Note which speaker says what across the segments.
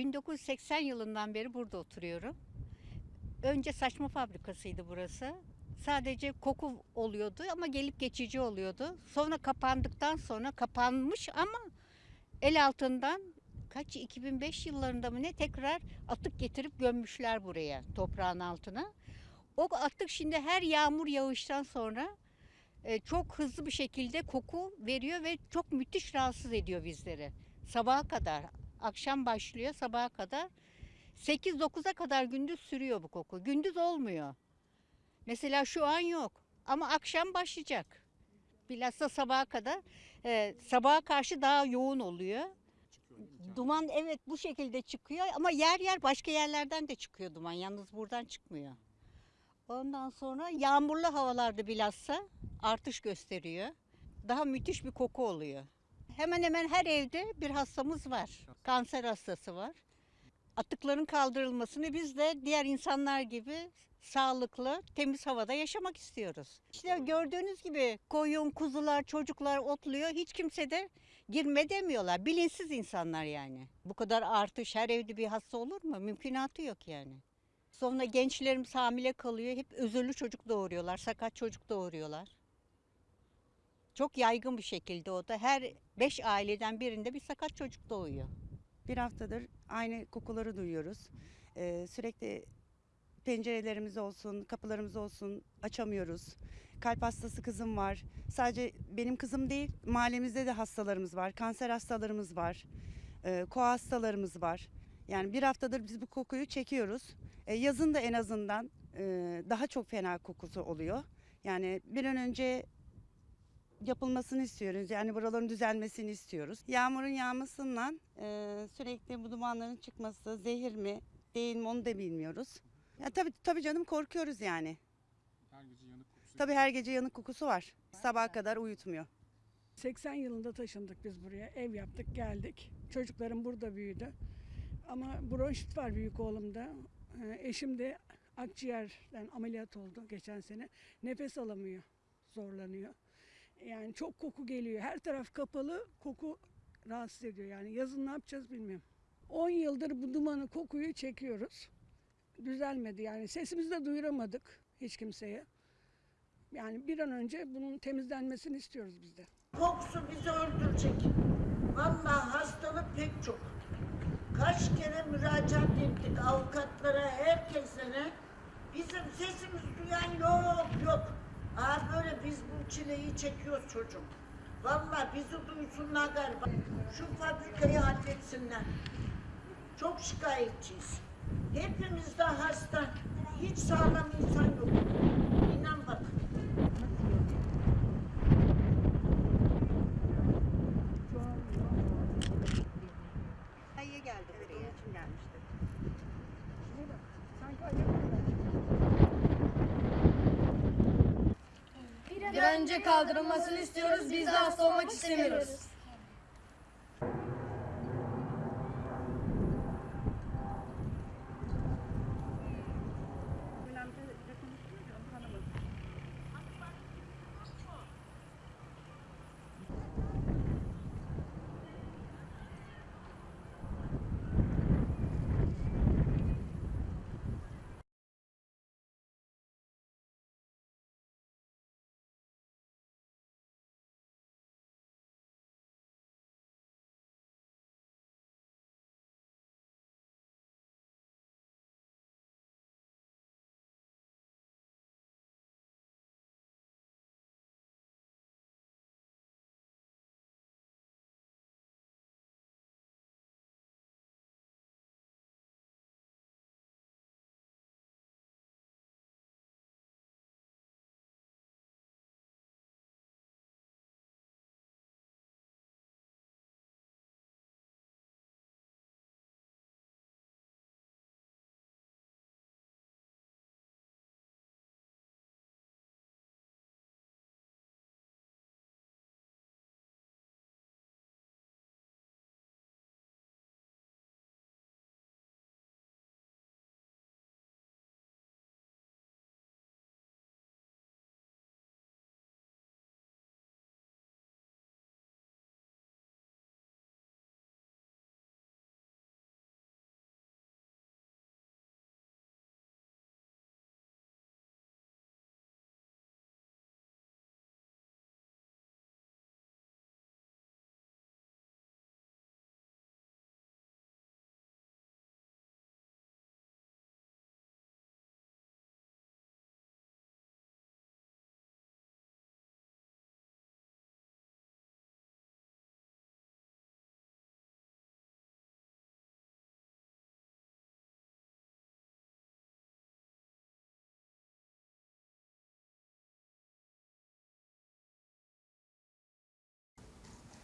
Speaker 1: 1980 yılından beri burada oturuyorum. Önce saçma fabrikasıydı burası. Sadece koku oluyordu ama gelip geçici oluyordu. Sonra kapandıktan sonra kapanmış ama el altından kaç 2005 yıllarında mı ne tekrar atık getirip gömmüşler buraya toprağın altına. O atık şimdi her yağmur yağıştan sonra e, çok hızlı bir şekilde koku veriyor ve çok müthiş rahatsız ediyor bizleri. Sabaha kadar, akşam başlıyor sabaha kadar. 8-9'a kadar gündüz sürüyor bu koku. Gündüz olmuyor. Mesela şu an yok ama akşam başlayacak. Bilhassa sabaha kadar. E, sabaha karşı daha yoğun oluyor. Duman evet bu şekilde çıkıyor ama yer yer başka yerlerden de çıkıyor duman. Yalnız buradan çıkmıyor. Ondan sonra yağmurlu havalarda bilhassa artış gösteriyor. Daha müthiş bir koku oluyor. Hemen hemen her evde bir hastamız var. Kanser hastası var. Atıkların kaldırılmasını biz de diğer insanlar gibi sağlıklı, temiz havada yaşamak istiyoruz. İşte gördüğünüz gibi koyun, kuzular, çocuklar otluyor. Hiç kimse de girme demiyorlar. Bilinçsiz insanlar yani. Bu kadar artış her evde bir hasta olur mu? Mümkünatı yok yani. Sonra gençlerimiz hamile kalıyor. Hep özürlü çocuk doğuruyorlar. Sakat çocuk doğuruyorlar. Çok yaygın bir şekilde o da. Her beş aileden birinde bir sakat çocuk doğuyor.
Speaker 2: Bir haftadır aynı kokuları duyuyoruz. Ee, sürekli pencerelerimiz olsun, kapılarımız olsun açamıyoruz. Kalp hastası kızım var. Sadece benim kızım değil, mahallemizde de hastalarımız var. Kanser hastalarımız var. Ee, koa hastalarımız var. Yani bir haftadır biz bu kokuyu çekiyoruz. Ee, yazın da en azından e, daha çok fena kokusu oluyor. Yani bir an önce yapılmasını istiyoruz. Yani buraların düzelmesini istiyoruz. Yağmurun yağmasından e, sürekli bu dumanların çıkması zehir mi değil mi onu da bilmiyoruz. Ya tabii tabii canım korkuyoruz yani.
Speaker 3: Her gece yanık kokusu.
Speaker 2: Tabii her gece yanık kokusu var. Sabaha kadar uyutmuyor.
Speaker 4: 80 yılında taşındık biz buraya. Ev yaptık, geldik. Çocuklarım burada büyüdü. Ama bronşit var büyük oğlumda. Ee, Eşim de akciğerden ameliyat oldu geçen sene. Nefes alamıyor, zorlanıyor. Yani çok koku geliyor. Her taraf kapalı, koku rahatsız ediyor. Yani yazın ne yapacağız bilmiyorum. 10 yıldır bu dumanı, kokuyu çekiyoruz. Düzelmedi yani sesimizi de duyuramadık hiç kimseye. Yani bir an önce bunun temizlenmesini istiyoruz biz de.
Speaker 5: Kokusu bizi öldürecek. Vallahi hastalık pek çok. Kaç kere müracaat ettik avukatlara, herkese. Bizim sesimiz duyan yok. Aa böyle biz bu çileyi çekiyoruz çocuğum. Vallahi bizi duysunlar galiba. Şu fabrikayı halletsinler. Çok şikayetçiyiz. Hepimiz de hasta. Hiç sağlam insan yok. İnan bak.
Speaker 1: Hayır geldi
Speaker 2: Evet
Speaker 1: buraya.
Speaker 2: onun için gelmiştim.
Speaker 6: Bir an önce kaldırılmasını istiyoruz. Biz de hasta olmak istemiyoruz.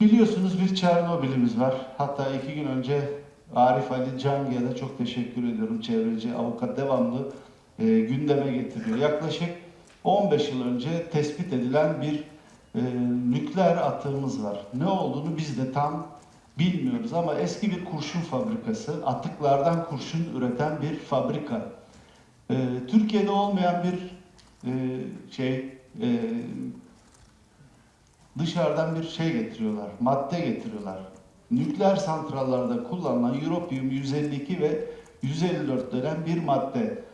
Speaker 7: Biliyorsunuz bir Çernobil'imiz var. Hatta iki gün önce Arif Ali Cangi'ye de çok teşekkür ediyorum. Çevreci avukat devamlı e, gündeme getiriyor. Yaklaşık 15 yıl önce tespit edilen bir e, nükleer atığımız var. Ne olduğunu biz de tam bilmiyoruz ama eski bir kurşun fabrikası, atıklardan kurşun üreten bir fabrika. E, Türkiye'de olmayan bir e, şey, e, dışarıdan bir şey getiriyorlar, madde getiriyorlar. Nükleer santrallarda kullanılan Europium 152 ve 154 denen bir madde.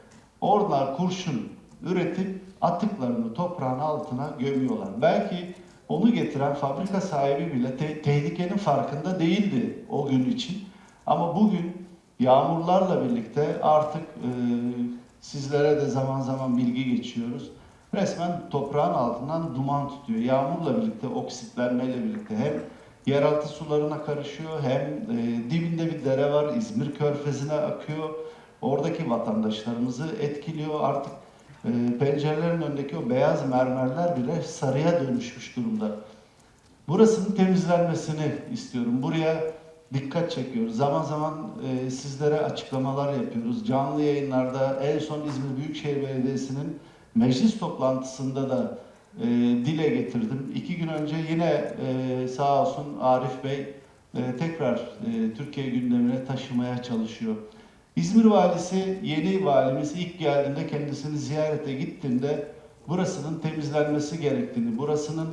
Speaker 7: Oralar kurşun üretip atıklarını toprağın altına gömüyorlar. Belki onu getiren fabrika sahibi bile te- tehlikenin farkında değildi o gün için. Ama bugün yağmurlarla birlikte artık e, sizlere de zaman zaman bilgi geçiyoruz. Resmen toprağın altından duman tutuyor. Yağmurla birlikte, oksitlenmeyle birlikte hem yeraltı sularına karışıyor hem e, dibinde bir dere var. İzmir Körfezi'ne akıyor. Oradaki vatandaşlarımızı etkiliyor. Artık e, pencerelerin önündeki o beyaz mermerler bile sarıya dönüşmüş durumda. Burasının temizlenmesini istiyorum. Buraya dikkat çekiyoruz. Zaman zaman e, sizlere açıklamalar yapıyoruz. Canlı yayınlarda en son İzmir Büyükşehir Belediyesi'nin meclis toplantısında da e, dile getirdim. İki gün önce yine e, sağ olsun Arif Bey e, tekrar e, Türkiye gündemine taşımaya çalışıyor. İzmir valisi, yeni valimiz ilk geldiğinde kendisini ziyarete gittiğinde burasının temizlenmesi gerektiğini, burasının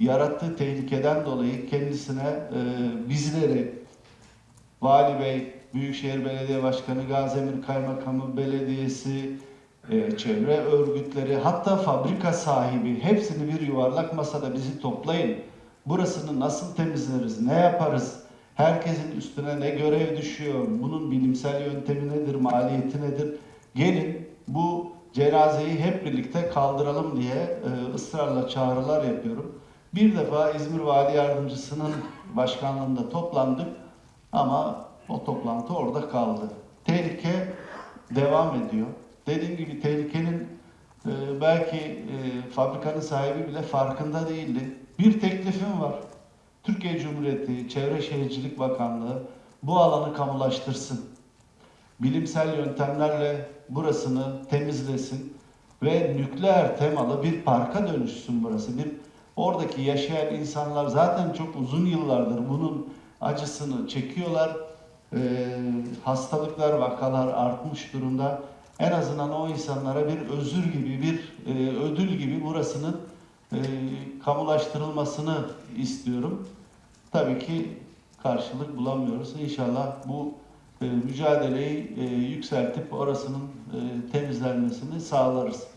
Speaker 7: yarattığı tehlikeden dolayı kendisine e, bizleri, Vali Bey, Büyükşehir Belediye Başkanı, Gazemir Kaymakamı Belediyesi, e, çevre örgütleri, hatta fabrika sahibi hepsini bir yuvarlak masada bizi toplayın. Burasını nasıl temizleriz, ne yaparız, herkesin üstüne ne görev düşüyor, bunun bilimsel yöntemi nedir, maliyeti nedir? Gelin bu cenazeyi hep birlikte kaldıralım diye e, ısrarla çağrılar yapıyorum. Bir defa İzmir Vali Yardımcısının başkanlığında toplandık ama o toplantı orada kaldı. Tehlike devam ediyor. Dediğim gibi tehlikenin e, belki e, fabrikanın sahibi bile farkında değildi. Bir teklifim var. Türkiye Cumhuriyeti Çevre Şehircilik Bakanlığı bu alanı kamulaştırsın. Bilimsel yöntemlerle burasını temizlesin ve nükleer temalı bir parka dönüşsün burası. Bir oradaki yaşayan insanlar zaten çok uzun yıllardır bunun acısını çekiyorlar. Ee, hastalıklar, vakalar artmış durumda. En azından o insanlara bir özür gibi, bir e, ödül gibi burasının e, kamulaştırılmasını istiyorum. Tabii ki karşılık bulamıyoruz. İnşallah bu e, mücadeleyi e, yükseltip orasının e, temizlenmesini sağlarız.